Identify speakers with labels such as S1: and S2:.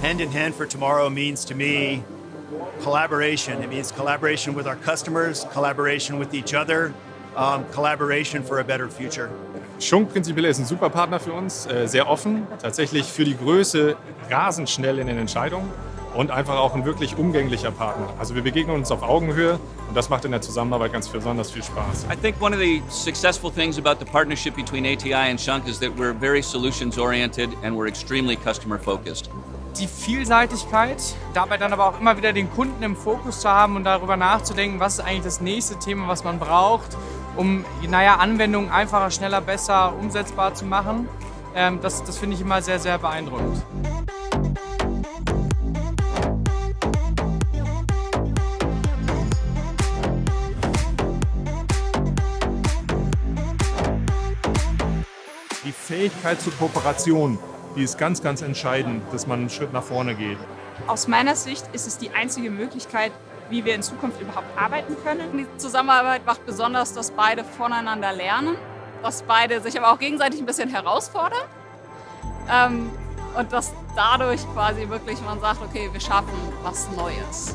S1: hand in hand for tomorrow means to me collaboration. It means collaboration with our customers, collaboration with each other, um, collaboration for a better future.
S2: Schunk prinzipiell ist ein super Partner für uns, äh, sehr offen, tatsächlich für die Größe rasend schnell in den Entscheidungen und einfach auch ein wirklich umgänglicher Partner. Also wir begegnen uns auf Augenhöhe und das macht in der Zusammenarbeit ganz besonders viel Spaß.
S3: I think one of the successful things about the partnership between ATI and Shunk is that we're very solutions oriented and we're extremely customer focused.
S4: Die Vielseitigkeit, dabei dann aber auch immer wieder den Kunden im Fokus zu haben und darüber nachzudenken, was ist eigentlich das nächste Thema, was man braucht, um naja, Anwendungen einfacher, schneller, besser umsetzbar zu machen. Ähm, das das finde ich immer sehr, sehr beeindruckend.
S2: Die Fähigkeit zur Kooperation, die ist ganz, ganz entscheidend, dass man einen Schritt nach vorne geht.
S5: Aus meiner Sicht ist es die einzige Möglichkeit, wie wir in Zukunft überhaupt arbeiten können.
S6: Die Zusammenarbeit macht besonders, dass beide voneinander lernen, dass beide sich aber auch gegenseitig ein bisschen herausfordern ähm, und dass dadurch quasi wirklich man sagt, okay, wir schaffen was Neues.